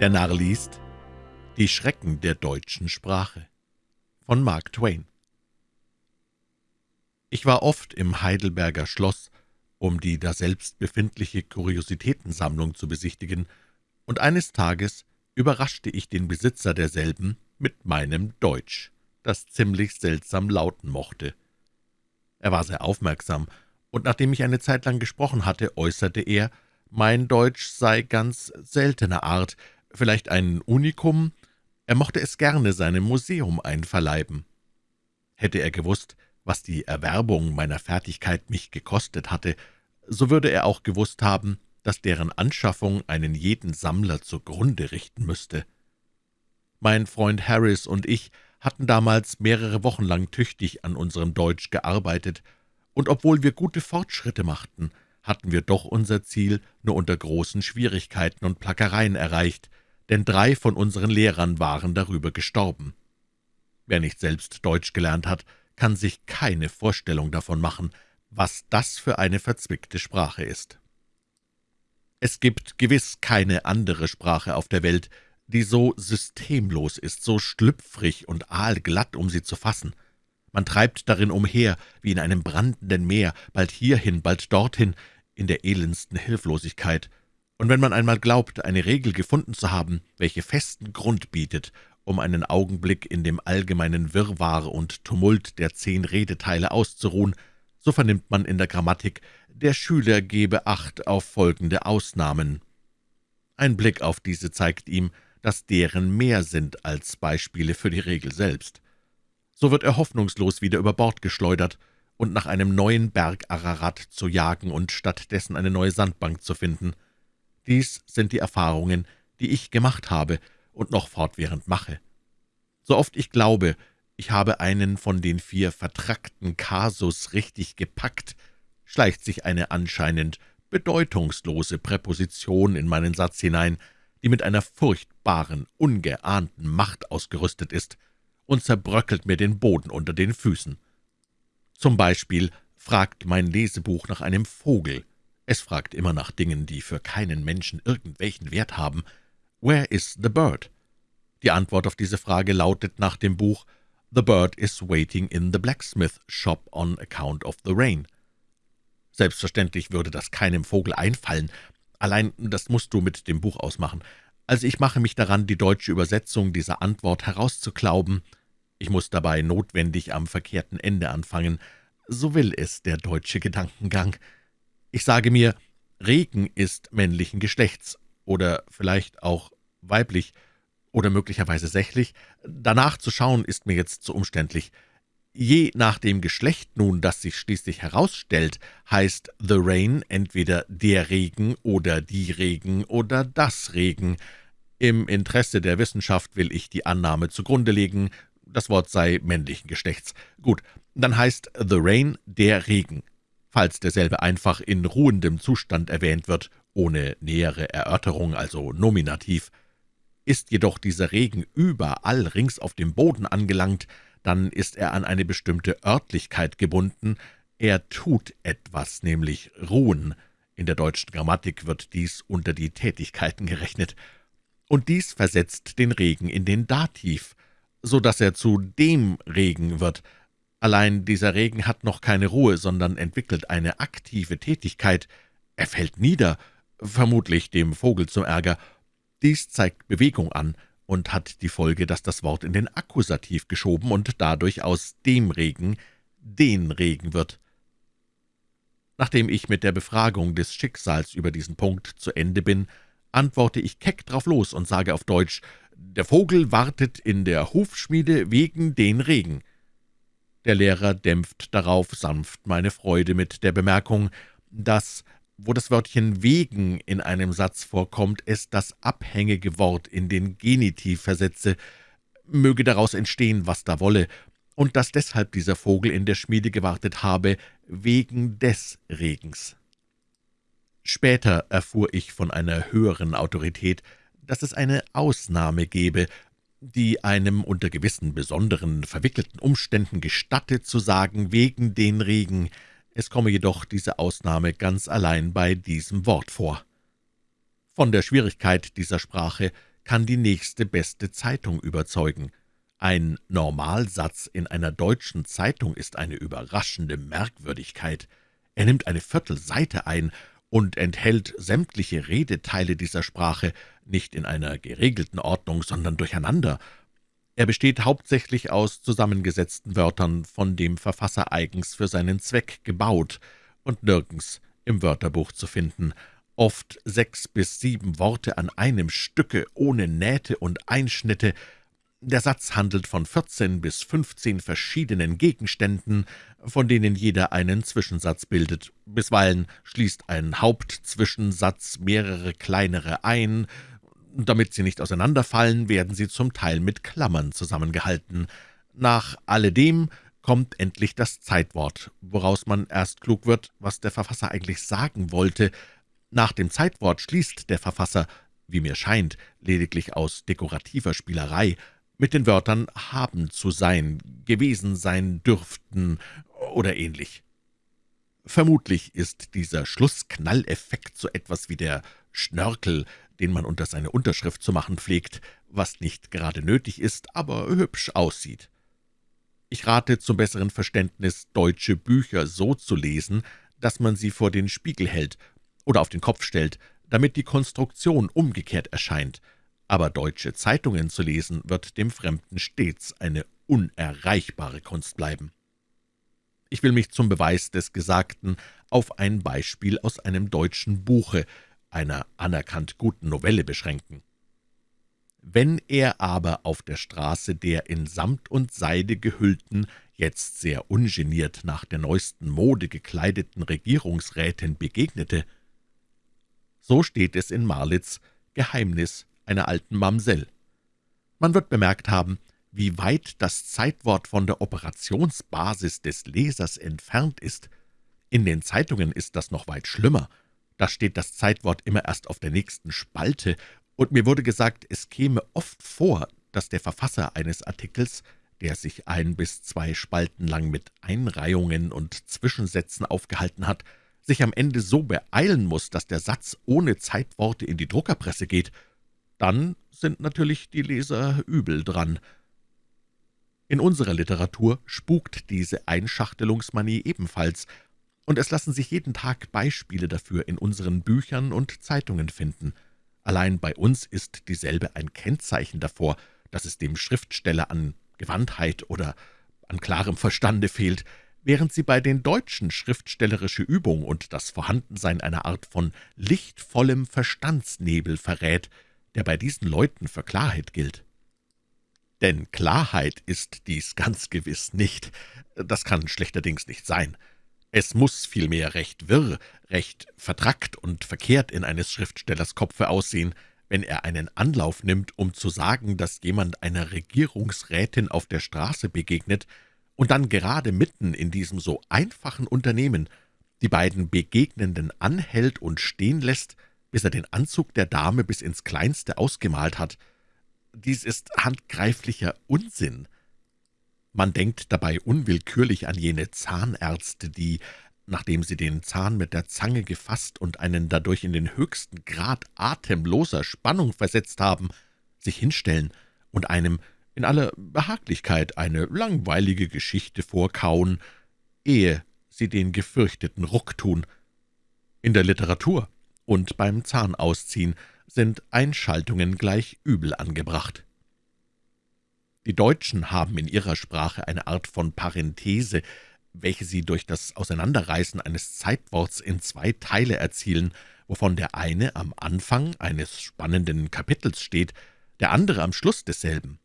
Der Narr liest Die Schrecken der deutschen Sprache von Mark Twain Ich war oft im Heidelberger Schloss, um die daselbst befindliche Kuriositätensammlung zu besichtigen, und eines Tages überraschte ich den Besitzer derselben mit meinem Deutsch, das ziemlich seltsam lauten mochte. Er war sehr aufmerksam, und nachdem ich eine Zeit lang gesprochen hatte, äußerte er, mein Deutsch sei ganz seltener Art, vielleicht ein Unikum, er mochte es gerne seinem Museum einverleiben. Hätte er gewusst, was die Erwerbung meiner Fertigkeit mich gekostet hatte, so würde er auch gewusst haben, dass deren Anschaffung einen jeden Sammler zugrunde richten müsste. Mein Freund Harris und ich hatten damals mehrere Wochen lang tüchtig an unserem Deutsch gearbeitet, und obwohl wir gute Fortschritte machten, hatten wir doch unser Ziel nur unter großen Schwierigkeiten und Plackereien erreicht, denn drei von unseren Lehrern waren darüber gestorben. Wer nicht selbst Deutsch gelernt hat, kann sich keine Vorstellung davon machen, was das für eine verzwickte Sprache ist. Es gibt gewiss keine andere Sprache auf der Welt, die so systemlos ist, so schlüpfrig und aalglatt, um sie zu fassen. Man treibt darin umher, wie in einem brandenden Meer, bald hierhin, bald dorthin, in der elendsten Hilflosigkeit, und wenn man einmal glaubt, eine Regel gefunden zu haben, welche festen Grund bietet, um einen Augenblick in dem allgemeinen Wirrwarr und Tumult der zehn Redeteile auszuruhen, so vernimmt man in der Grammatik, der Schüler gebe Acht auf folgende Ausnahmen. Ein Blick auf diese zeigt ihm, dass deren mehr sind als Beispiele für die Regel selbst. So wird er hoffnungslos wieder über Bord geschleudert, und nach einem neuen Berg Ararat zu jagen und stattdessen eine neue Sandbank zu finden. Dies sind die Erfahrungen, die ich gemacht habe und noch fortwährend mache. So oft ich glaube, ich habe einen von den vier vertrackten Kasus richtig gepackt, schleicht sich eine anscheinend bedeutungslose Präposition in meinen Satz hinein, die mit einer furchtbaren, ungeahnten Macht ausgerüstet ist und zerbröckelt mir den Boden unter den Füßen. Zum Beispiel fragt mein Lesebuch nach einem Vogel. Es fragt immer nach Dingen, die für keinen Menschen irgendwelchen Wert haben. »Where is the bird?« Die Antwort auf diese Frage lautet nach dem Buch »The bird is waiting in the blacksmith shop on account of the rain«. Selbstverständlich würde das keinem Vogel einfallen, allein das musst du mit dem Buch ausmachen. Also ich mache mich daran, die deutsche Übersetzung dieser Antwort herauszuklauben, ich muss dabei notwendig am verkehrten Ende anfangen. So will es der deutsche Gedankengang. Ich sage mir, Regen ist männlichen Geschlechts, oder vielleicht auch weiblich, oder möglicherweise sächlich. Danach zu schauen, ist mir jetzt zu umständlich. Je nach dem Geschlecht nun, das sich schließlich herausstellt, heißt the rain entweder der Regen oder die Regen oder das Regen. Im Interesse der Wissenschaft will ich die Annahme zugrunde legen, das Wort sei männlichen Geschlechts. Gut, dann heißt the rain der Regen, falls derselbe einfach in ruhendem Zustand erwähnt wird, ohne nähere Erörterung, also nominativ. Ist jedoch dieser Regen überall rings auf dem Boden angelangt, dann ist er an eine bestimmte Örtlichkeit gebunden, er tut etwas, nämlich ruhen. In der deutschen Grammatik wird dies unter die Tätigkeiten gerechnet. Und dies versetzt den Regen in den Dativ, so dass er zu dem Regen wird. Allein dieser Regen hat noch keine Ruhe, sondern entwickelt eine aktive Tätigkeit. Er fällt nieder, vermutlich dem Vogel zum Ärger. Dies zeigt Bewegung an und hat die Folge, dass das Wort in den Akkusativ geschoben und dadurch aus dem Regen den Regen wird. Nachdem ich mit der Befragung des Schicksals über diesen Punkt zu Ende bin, antworte ich keck drauf los und sage auf Deutsch, der Vogel wartet in der Hufschmiede wegen den Regen. Der Lehrer dämpft darauf sanft meine Freude mit der Bemerkung, dass, wo das Wörtchen »wegen« in einem Satz vorkommt, es das abhängige Wort in den Genitiv versetze, möge daraus entstehen, was da wolle, und dass deshalb dieser Vogel in der Schmiede gewartet habe, wegen des Regens. Später erfuhr ich von einer höheren Autorität, dass es eine Ausnahme gebe, die einem unter gewissen besonderen, verwickelten Umständen gestatte, zu sagen, wegen den Regen. Es komme jedoch diese Ausnahme ganz allein bei diesem Wort vor. Von der Schwierigkeit dieser Sprache kann die nächste beste Zeitung überzeugen. Ein Normalsatz in einer deutschen Zeitung ist eine überraschende Merkwürdigkeit. Er nimmt eine Viertelseite ein und enthält sämtliche Redeteile dieser Sprache, nicht in einer geregelten Ordnung, sondern durcheinander. Er besteht hauptsächlich aus zusammengesetzten Wörtern, von dem Verfasser eigens für seinen Zweck gebaut und nirgends im Wörterbuch zu finden, oft sechs bis sieben Worte an einem Stücke, ohne Nähte und Einschnitte, der Satz handelt von vierzehn bis fünfzehn verschiedenen Gegenständen, von denen jeder einen Zwischensatz bildet. Bisweilen schließt ein Hauptzwischensatz mehrere kleinere ein. Damit sie nicht auseinanderfallen, werden sie zum Teil mit Klammern zusammengehalten. Nach alledem kommt endlich das Zeitwort, woraus man erst klug wird, was der Verfasser eigentlich sagen wollte. Nach dem Zeitwort schließt der Verfasser, wie mir scheint, lediglich aus dekorativer Spielerei, mit den Wörtern »haben zu sein«, »gewesen sein dürften« oder ähnlich. Vermutlich ist dieser Schlussknalleffekt so etwas wie der Schnörkel, den man unter seine Unterschrift zu machen pflegt, was nicht gerade nötig ist, aber hübsch aussieht. Ich rate zum besseren Verständnis, deutsche Bücher so zu lesen, dass man sie vor den Spiegel hält oder auf den Kopf stellt, damit die Konstruktion umgekehrt erscheint – aber deutsche Zeitungen zu lesen, wird dem Fremden stets eine unerreichbare Kunst bleiben. Ich will mich zum Beweis des Gesagten auf ein Beispiel aus einem deutschen Buche, einer anerkannt guten Novelle, beschränken. Wenn er aber auf der Straße der in Samt und Seide gehüllten, jetzt sehr ungeniert nach der neuesten Mode gekleideten Regierungsrätin begegnete, so steht es in Marlitz Geheimnis einer alten Mamsell. Man wird bemerkt haben, wie weit das Zeitwort von der Operationsbasis des Lesers entfernt ist. In den Zeitungen ist das noch weit schlimmer. Da steht das Zeitwort immer erst auf der nächsten Spalte, und mir wurde gesagt, es käme oft vor, dass der Verfasser eines Artikels, der sich ein bis zwei Spalten lang mit Einreihungen und Zwischensätzen aufgehalten hat, sich am Ende so beeilen muss, dass der Satz ohne Zeitworte in die Druckerpresse geht. Dann sind natürlich die Leser übel dran. In unserer Literatur spukt diese Einschachtelungsmanie ebenfalls, und es lassen sich jeden Tag Beispiele dafür in unseren Büchern und Zeitungen finden. Allein bei uns ist dieselbe ein Kennzeichen davor, dass es dem Schriftsteller an Gewandtheit oder an klarem Verstande fehlt, während sie bei den Deutschen schriftstellerische Übung und das Vorhandensein einer Art von lichtvollem Verstandsnebel verrät, der bei diesen Leuten für Klarheit gilt. Denn Klarheit ist dies ganz gewiss nicht. Das kann schlechterdings nicht sein. Es muss vielmehr recht wirr, recht vertrackt und verkehrt in eines Schriftstellers Kopfe aussehen, wenn er einen Anlauf nimmt, um zu sagen, dass jemand einer Regierungsrätin auf der Straße begegnet und dann gerade mitten in diesem so einfachen Unternehmen die beiden Begegnenden anhält und stehen lässt, bis er den Anzug der Dame bis ins Kleinste ausgemalt hat. Dies ist handgreiflicher Unsinn. Man denkt dabei unwillkürlich an jene Zahnärzte, die, nachdem sie den Zahn mit der Zange gefasst und einen dadurch in den höchsten Grad atemloser Spannung versetzt haben, sich hinstellen und einem in aller Behaglichkeit eine langweilige Geschichte vorkauen, ehe sie den gefürchteten Ruck tun. In der Literatur und beim Zahnausziehen sind Einschaltungen gleich übel angebracht. Die Deutschen haben in ihrer Sprache eine Art von Parenthese, welche sie durch das Auseinanderreißen eines Zeitworts in zwei Teile erzielen, wovon der eine am Anfang eines spannenden Kapitels steht, der andere am Schluss desselben.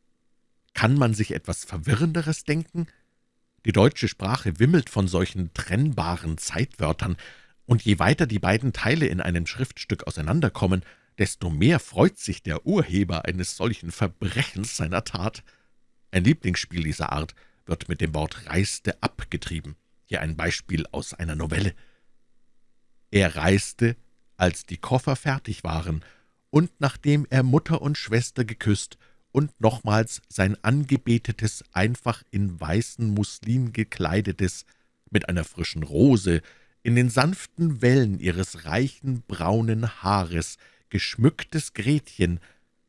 Kann man sich etwas Verwirrenderes denken? Die deutsche Sprache wimmelt von solchen trennbaren Zeitwörtern, und je weiter die beiden Teile in einem Schriftstück auseinanderkommen, desto mehr freut sich der Urheber eines solchen Verbrechens seiner Tat. Ein Lieblingsspiel dieser Art wird mit dem Wort »reiste« abgetrieben. Hier ein Beispiel aus einer Novelle. Er reiste, als die Koffer fertig waren, und nachdem er Mutter und Schwester geküsst und nochmals sein angebetetes, einfach in weißen Muslin gekleidetes, mit einer frischen Rose, in den sanften Wellen ihres reichen braunen Haares geschmücktes Gretchen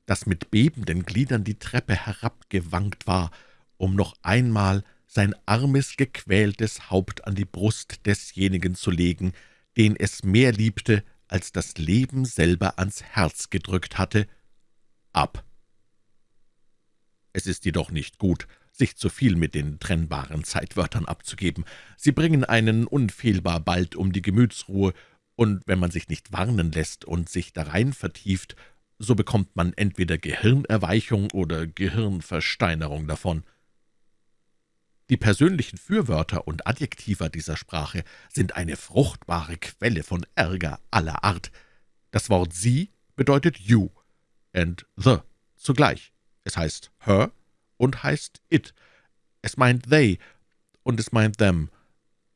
das mit bebenden Gliedern die Treppe herabgewankt war, um noch einmal sein armes, gequältes Haupt an die Brust desjenigen zu legen, den es mehr liebte, als das Leben selber ans Herz gedrückt hatte, ab. Es ist jedoch nicht gut, sich zu viel mit den trennbaren Zeitwörtern abzugeben. Sie bringen einen unfehlbar bald um die Gemütsruhe, und wenn man sich nicht warnen lässt und sich darein vertieft, so bekommt man entweder Gehirnerweichung oder Gehirnversteinerung davon. Die persönlichen Fürwörter und Adjektiva dieser Sprache sind eine fruchtbare Quelle von Ärger aller Art. Das Wort Sie bedeutet you and the zugleich. Es heißt her und heißt it. Es meint they und es meint them.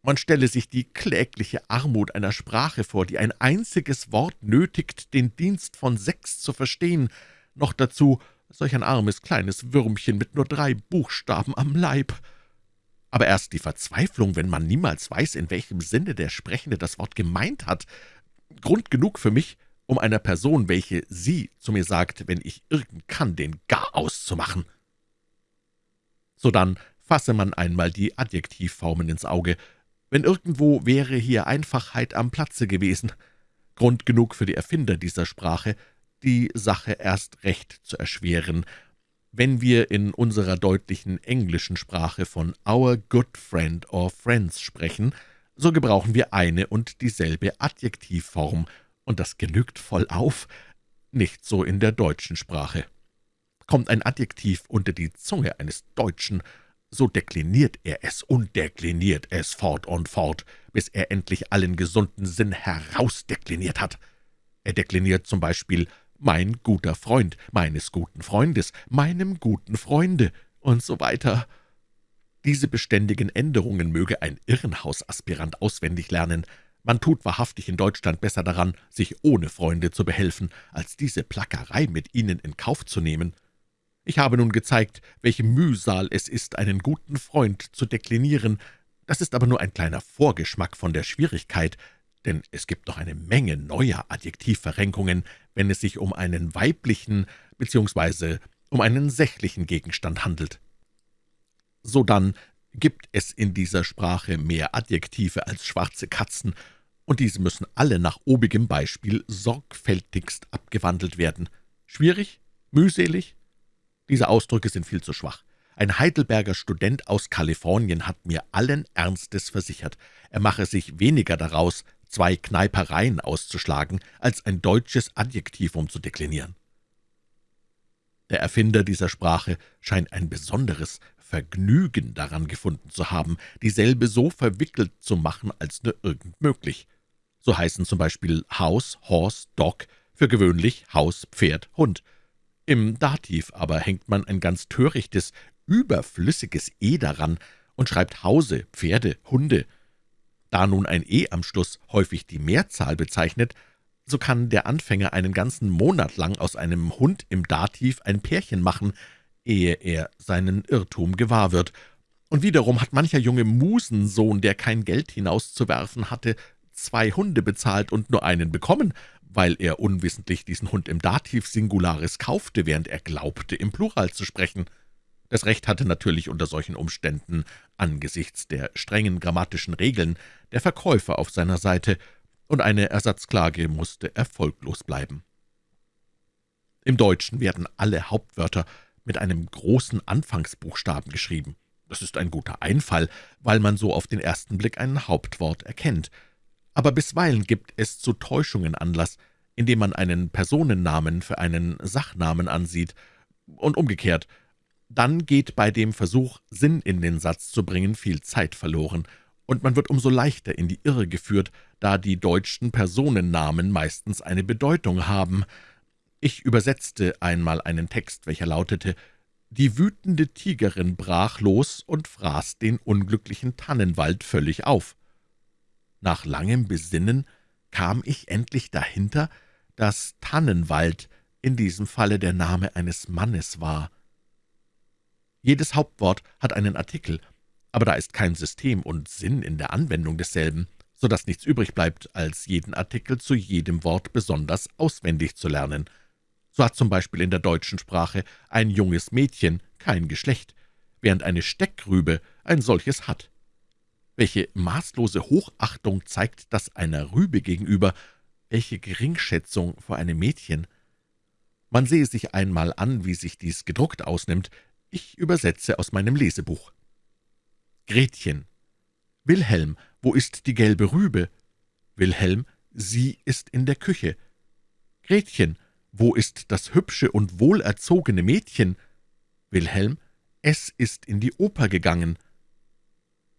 Man stelle sich die klägliche Armut einer Sprache vor, die ein einziges Wort nötigt, den Dienst von sechs zu verstehen, noch dazu solch ein armes kleines Würmchen mit nur drei Buchstaben am Leib. Aber erst die Verzweiflung, wenn man niemals weiß, in welchem Sinne der Sprechende das Wort gemeint hat, Grund genug für mich, um einer Person, welche Sie zu mir sagt, wenn ich irgend kann, den Gar auszumachen. Sodann fasse man einmal die Adjektivformen ins Auge, wenn irgendwo wäre hier Einfachheit am Platze gewesen. Grund genug für die Erfinder dieser Sprache, die Sache erst recht zu erschweren, wenn wir in unserer deutlichen englischen Sprache von »our good friend» or »friends« sprechen, so gebrauchen wir eine und dieselbe Adjektivform, und das genügt voll auf, nicht so in der deutschen Sprache. Kommt ein Adjektiv unter die Zunge eines Deutschen, so dekliniert er es und dekliniert es fort und fort, bis er endlich allen gesunden Sinn herausdekliniert hat. Er dekliniert zum Beispiel »mein guter Freund«, »meines guten Freundes«, »meinem guten Freunde« und so weiter. Diese beständigen Änderungen möge ein Irrenhausaspirant auswendig lernen. Man tut wahrhaftig in Deutschland besser daran, sich ohne Freunde zu behelfen, als diese Plackerei mit ihnen in Kauf zu nehmen. Ich habe nun gezeigt, welche Mühsal es ist, einen guten Freund zu deklinieren. Das ist aber nur ein kleiner Vorgeschmack von der Schwierigkeit, denn es gibt noch eine Menge neuer Adjektivverrenkungen, wenn es sich um einen weiblichen bzw. um einen sächlichen Gegenstand handelt. Sodann gibt es in dieser Sprache mehr Adjektive als schwarze Katzen, und diese müssen alle nach obigem Beispiel sorgfältigst abgewandelt werden. Schwierig? Mühselig? Diese Ausdrücke sind viel zu schwach. Ein Heidelberger Student aus Kalifornien hat mir allen Ernstes versichert, er mache sich weniger daraus, zwei Kneipereien auszuschlagen, als ein deutsches Adjektivum zu deklinieren. Der Erfinder dieser Sprache scheint ein besonderes Vergnügen daran gefunden zu haben, dieselbe so verwickelt zu machen, als nur irgend möglich. So heißen zum Beispiel Haus, Horse, Dog für gewöhnlich Haus, Pferd, Hund – im Dativ aber hängt man ein ganz törichtes, überflüssiges »e« daran und schreibt Hause, Pferde, Hunde. Da nun ein »e« am Schluss häufig die Mehrzahl bezeichnet, so kann der Anfänger einen ganzen Monat lang aus einem Hund im Dativ ein Pärchen machen, ehe er seinen Irrtum gewahr wird. Und wiederum hat mancher junge Musensohn, der kein Geld hinauszuwerfen hatte, zwei Hunde bezahlt und nur einen bekommen, weil er unwissentlich diesen Hund im Dativ Singularis kaufte, während er glaubte, im Plural zu sprechen. Das Recht hatte natürlich unter solchen Umständen angesichts der strengen grammatischen Regeln der Verkäufer auf seiner Seite, und eine Ersatzklage musste erfolglos bleiben. Im Deutschen werden alle Hauptwörter mit einem großen Anfangsbuchstaben geschrieben. Das ist ein guter Einfall, weil man so auf den ersten Blick ein Hauptwort erkennt – aber bisweilen gibt es zu Täuschungen Anlass, indem man einen Personennamen für einen Sachnamen ansieht, und umgekehrt. Dann geht bei dem Versuch, Sinn in den Satz zu bringen, viel Zeit verloren, und man wird umso leichter in die Irre geführt, da die deutschen Personennamen meistens eine Bedeutung haben. Ich übersetzte einmal einen Text, welcher lautete, »Die wütende Tigerin brach los und fraß den unglücklichen Tannenwald völlig auf.« Nach langem Besinnen kam ich endlich dahinter, dass Tannenwald in diesem Falle der Name eines Mannes war. Jedes Hauptwort hat einen Artikel, aber da ist kein System und Sinn in der Anwendung desselben, so dass nichts übrig bleibt, als jeden Artikel zu jedem Wort besonders auswendig zu lernen. So hat zum Beispiel in der deutschen Sprache ein junges Mädchen kein Geschlecht, während eine Steckrübe ein solches hat. Welche maßlose Hochachtung zeigt das einer Rübe gegenüber, welche Geringschätzung vor einem Mädchen. Man sehe sich einmal an, wie sich dies gedruckt ausnimmt. Ich übersetze aus meinem Lesebuch. Gretchen. Wilhelm, wo ist die gelbe Rübe? Wilhelm, sie ist in der Küche. Gretchen, wo ist das hübsche und wohlerzogene Mädchen? Wilhelm, es ist in die Oper gegangen.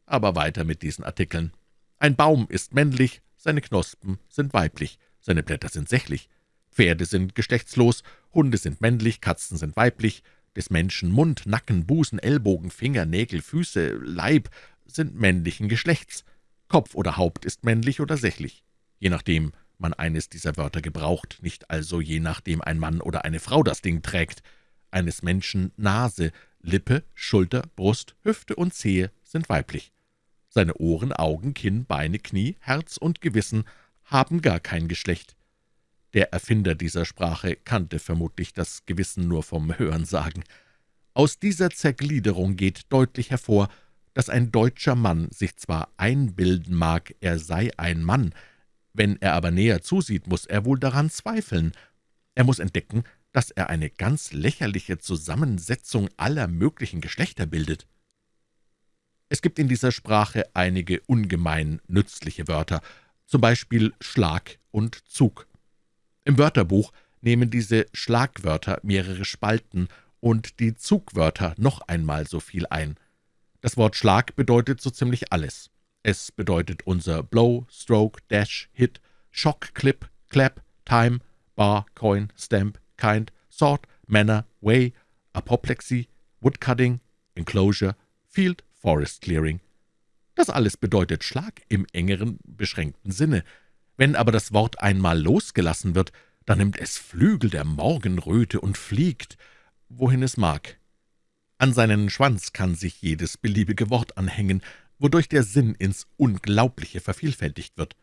Aber weiter mit diesen Artikeln. Ein Baum ist männlich, seine Knospen sind weiblich, seine Blätter sind sächlich. Pferde sind geschlechtslos, Hunde sind männlich, Katzen sind weiblich, des Menschen Mund, Nacken, Busen, Ellbogen, Finger, Nägel, Füße, Leib sind männlichen Geschlechts. Kopf oder Haupt ist männlich oder sächlich, je nachdem man eines dieser Wörter gebraucht, nicht also je nachdem ein Mann oder eine Frau das Ding trägt. Eines Menschen Nase, Lippe, Schulter, Brust, Hüfte und Zehe sind weiblich. Seine Ohren, Augen, Kinn, Beine, Knie, Herz und Gewissen haben gar kein Geschlecht. Der Erfinder dieser Sprache kannte vermutlich das Gewissen nur vom Hörensagen. Aus dieser Zergliederung geht deutlich hervor, dass ein deutscher Mann sich zwar einbilden mag, er sei ein Mann, wenn er aber näher zusieht, muss er wohl daran zweifeln. Er muss entdecken, dass er eine ganz lächerliche Zusammensetzung aller möglichen Geschlechter bildet. Es gibt in dieser Sprache einige ungemein nützliche Wörter, zum Beispiel Schlag und Zug. Im Wörterbuch nehmen diese Schlagwörter mehrere Spalten und die Zugwörter noch einmal so viel ein. Das Wort Schlag bedeutet so ziemlich alles. Es bedeutet unser Blow, Stroke, Dash, Hit, Shock, Clip, Clap, Time, Bar, Coin, Stamp, Kind, Sort, Manner, Way, Apoplexy, Woodcutting, Enclosure, Field, Forest Clearing. Das alles bedeutet Schlag im engeren, beschränkten Sinne. Wenn aber das Wort einmal losgelassen wird, dann nimmt es Flügel der Morgenröte und fliegt, wohin es mag. An seinen Schwanz kann sich jedes beliebige Wort anhängen, wodurch der Sinn ins Unglaubliche vervielfältigt wird.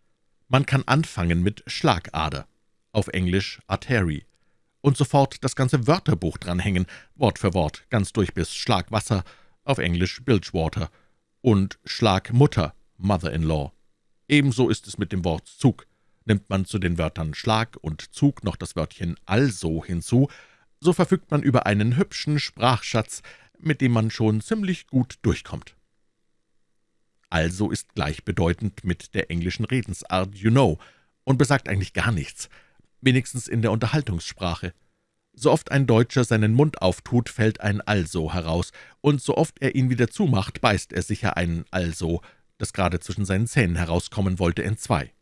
Man kann anfangen mit Schlagader, auf Englisch Artery, und sofort das ganze Wörterbuch dranhängen, Wort für Wort, ganz durch bis Schlagwasser, auf Englisch Bilgewater, und Schlagmutter, Mother-in-law. Ebenso ist es mit dem Wort Zug. Nimmt man zu den Wörtern Schlag und Zug noch das Wörtchen also hinzu, so verfügt man über einen hübschen Sprachschatz, mit dem man schon ziemlich gut durchkommt. Also ist gleichbedeutend mit der englischen Redensart »you know« und besagt eigentlich gar nichts, wenigstens in der Unterhaltungssprache. So oft ein Deutscher seinen Mund auftut, fällt ein Also heraus, und so oft er ihn wieder zumacht, beißt er sicher ein Also, das gerade zwischen seinen Zähnen herauskommen wollte, entzwei.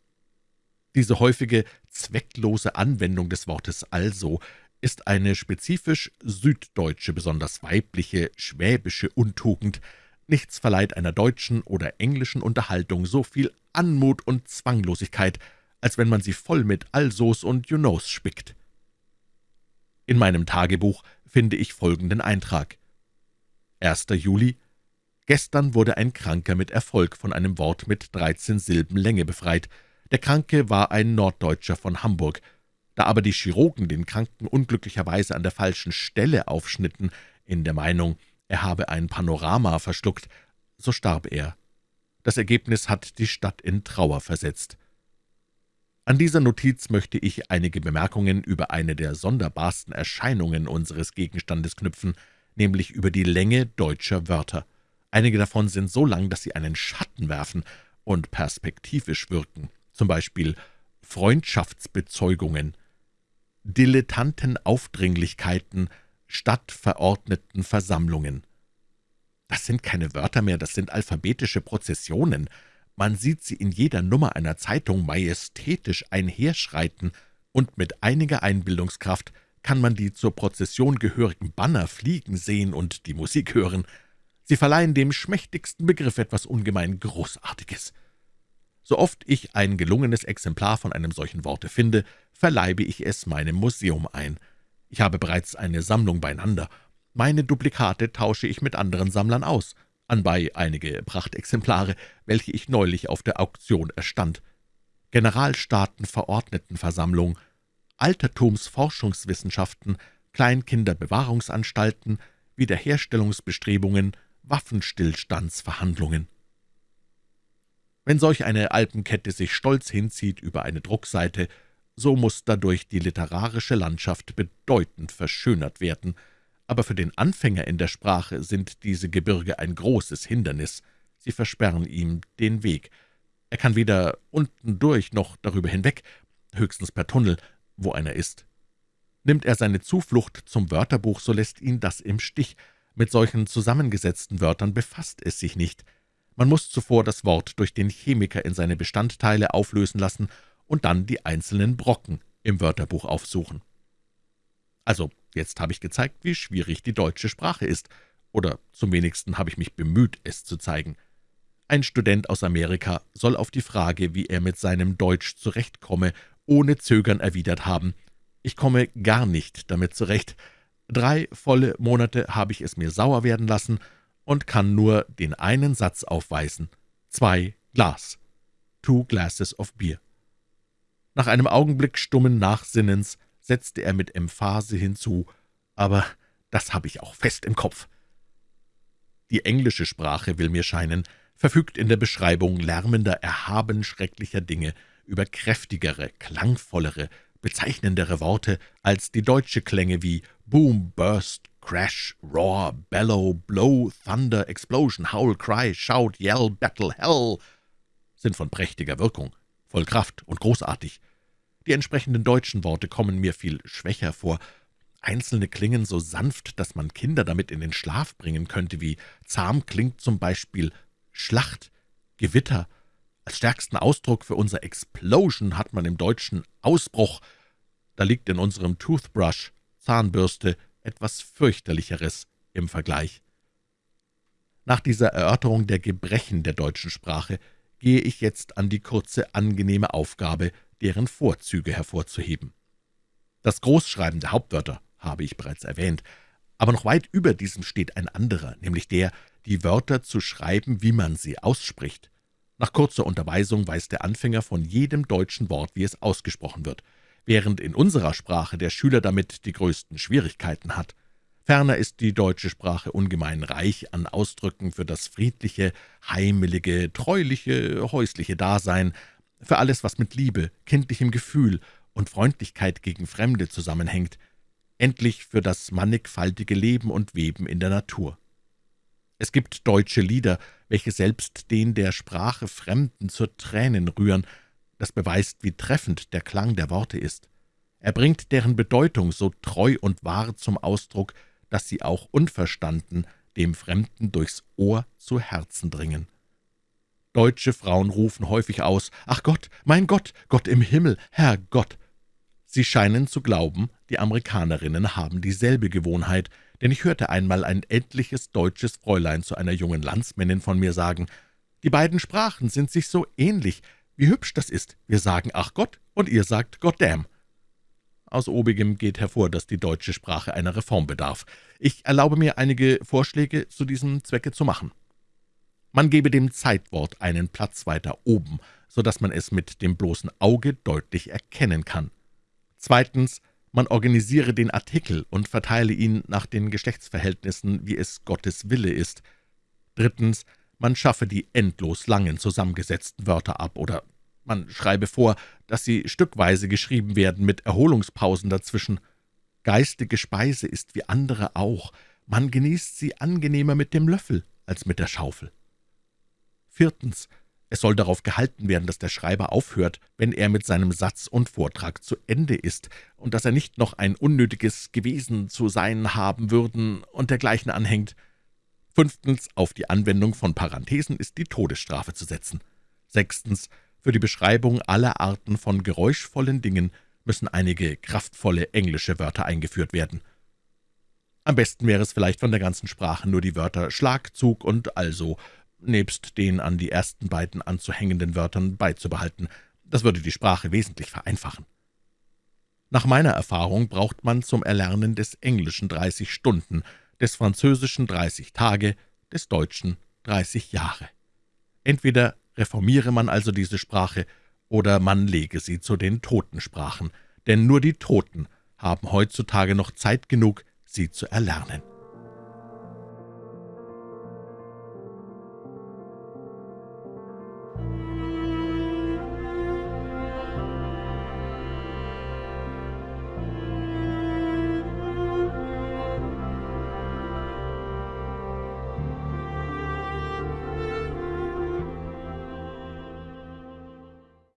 Diese häufige, zwecklose Anwendung des Wortes Also ist eine spezifisch süddeutsche, besonders weibliche, schwäbische Untugend. Nichts verleiht einer deutschen oder englischen Unterhaltung so viel Anmut und Zwanglosigkeit, als wenn man sie voll mit Alsos und You knows spickt. In meinem Tagebuch finde ich folgenden Eintrag. 1. Juli Gestern wurde ein Kranker mit Erfolg von einem Wort mit 13 Silben Länge befreit. Der Kranke war ein Norddeutscher von Hamburg. Da aber die Chirurgen den Kranken unglücklicherweise an der falschen Stelle aufschnitten, in der Meinung, er habe ein Panorama verschluckt, so starb er. Das Ergebnis hat die Stadt in Trauer versetzt. An dieser Notiz möchte ich einige Bemerkungen über eine der sonderbarsten Erscheinungen unseres Gegenstandes knüpfen, nämlich über die Länge deutscher Wörter. Einige davon sind so lang, dass sie einen Schatten werfen und perspektivisch wirken, zum Beispiel Freundschaftsbezeugungen, Dilettantenaufdringlichkeiten, stadtverordneten Versammlungen. Das sind keine Wörter mehr, das sind alphabetische Prozessionen. Man sieht sie in jeder Nummer einer Zeitung majestätisch einherschreiten, und mit einiger Einbildungskraft kann man die zur Prozession gehörigen Banner fliegen sehen und die Musik hören. Sie verleihen dem schmächtigsten Begriff etwas ungemein Großartiges. So oft ich ein gelungenes Exemplar von einem solchen Worte finde, verleibe ich es meinem Museum ein. Ich habe bereits eine Sammlung beieinander. Meine Duplikate tausche ich mit anderen Sammlern aus anbei einige Prachtexemplare, welche ich neulich auf der Auktion erstand. Generalstaatenverordnetenversammlung, Altertumsforschungswissenschaften, Kleinkinderbewahrungsanstalten, Wiederherstellungsbestrebungen, Waffenstillstandsverhandlungen. Wenn solch eine Alpenkette sich stolz hinzieht über eine Druckseite, so muss dadurch die literarische Landschaft bedeutend verschönert werden, aber für den Anfänger in der Sprache sind diese Gebirge ein großes Hindernis, sie versperren ihm den Weg. Er kann weder unten durch noch darüber hinweg, höchstens per Tunnel, wo einer ist. Nimmt er seine Zuflucht zum Wörterbuch, so lässt ihn das im Stich. Mit solchen zusammengesetzten Wörtern befasst es sich nicht. Man muss zuvor das Wort durch den Chemiker in seine Bestandteile auflösen lassen und dann die einzelnen Brocken im Wörterbuch aufsuchen. Also, jetzt habe ich gezeigt, wie schwierig die deutsche Sprache ist, oder zum wenigsten habe ich mich bemüht, es zu zeigen. Ein Student aus Amerika soll auf die Frage, wie er mit seinem Deutsch zurechtkomme, ohne Zögern erwidert haben, »Ich komme gar nicht damit zurecht. Drei volle Monate habe ich es mir sauer werden lassen und kann nur den einen Satz aufweisen. Zwei Glas. Two glasses of beer.« Nach einem Augenblick stummen Nachsinnens setzte er mit Emphase hinzu, »aber das habe ich auch fest im Kopf.« Die englische Sprache, will mir scheinen, verfügt in der Beschreibung lärmender, erhaben schrecklicher Dinge über kräftigere, klangvollere, bezeichnendere Worte als die deutsche Klänge wie Boom, Burst, Crash, Roar, Bellow, Blow, Thunder, Explosion, Howl, Cry, Shout, Yell, Battle, Hell sind von prächtiger Wirkung, voll Kraft und großartig. Die entsprechenden deutschen Worte kommen mir viel schwächer vor. Einzelne klingen so sanft, dass man Kinder damit in den Schlaf bringen könnte, wie zahm klingt zum Beispiel Schlacht, Gewitter. Als stärksten Ausdruck für unser Explosion hat man im Deutschen Ausbruch. Da liegt in unserem Toothbrush, Zahnbürste, etwas fürchterlicheres im Vergleich. Nach dieser Erörterung der Gebrechen der deutschen Sprache gehe ich jetzt an die kurze, angenehme Aufgabe, deren Vorzüge hervorzuheben. Das Großschreiben der Hauptwörter habe ich bereits erwähnt, aber noch weit über diesem steht ein anderer, nämlich der, die Wörter zu schreiben, wie man sie ausspricht. Nach kurzer Unterweisung weiß der Anfänger von jedem deutschen Wort, wie es ausgesprochen wird, während in unserer Sprache der Schüler damit die größten Schwierigkeiten hat. Ferner ist die deutsche Sprache ungemein reich an Ausdrücken für das friedliche, heimelige, treuliche, häusliche Dasein, für alles, was mit Liebe, kindlichem Gefühl und Freundlichkeit gegen Fremde zusammenhängt, endlich für das mannigfaltige Leben und Weben in der Natur. Es gibt deutsche Lieder, welche selbst den der Sprache Fremden zur Tränen rühren. Das beweist, wie treffend der Klang der Worte ist. Er bringt deren Bedeutung so treu und wahr zum Ausdruck, dass sie auch unverstanden dem Fremden durchs Ohr zu Herzen dringen. Deutsche Frauen rufen häufig aus, »Ach Gott, mein Gott, Gott im Himmel, Herr Gott!« Sie scheinen zu glauben, die Amerikanerinnen haben dieselbe Gewohnheit, denn ich hörte einmal ein ältliches deutsches Fräulein zu einer jungen Landsmännin von mir sagen, »Die beiden Sprachen sind sich so ähnlich. Wie hübsch das ist. Wir sagen »Ach Gott« und ihr sagt »Goddamn«.« Aus obigem geht hervor, dass die deutsche Sprache einer Reform bedarf. Ich erlaube mir, einige Vorschläge zu diesem Zwecke zu machen. Man gebe dem Zeitwort einen Platz weiter oben, so dass man es mit dem bloßen Auge deutlich erkennen kann. Zweitens man organisiere den Artikel und verteile ihn nach den Geschlechtsverhältnissen, wie es Gottes Wille ist. Drittens, man schaffe die endlos langen zusammengesetzten Wörter ab, oder man schreibe vor, dass sie stückweise geschrieben werden, mit Erholungspausen dazwischen. Geistige Speise ist wie andere auch, man genießt sie angenehmer mit dem Löffel als mit der Schaufel. Viertens, es soll darauf gehalten werden, dass der Schreiber aufhört, wenn er mit seinem Satz und Vortrag zu Ende ist, und dass er nicht noch ein unnötiges gewesen zu sein haben würden und dergleichen anhängt. Fünftens, auf die Anwendung von Parenthesen ist die Todesstrafe zu setzen. Sechstens, für die Beschreibung aller Arten von geräuschvollen Dingen müssen einige kraftvolle englische Wörter eingeführt werden. Am besten wäre es vielleicht von der ganzen Sprache nur die Wörter Schlagzug und also nebst den an die ersten beiden anzuhängenden Wörtern beizubehalten. Das würde die Sprache wesentlich vereinfachen. Nach meiner Erfahrung braucht man zum Erlernen des Englischen 30 Stunden, des Französischen 30 Tage, des Deutschen 30 Jahre. Entweder reformiere man also diese Sprache, oder man lege sie zu den Totensprachen, denn nur die Toten haben heutzutage noch Zeit genug, sie zu erlernen.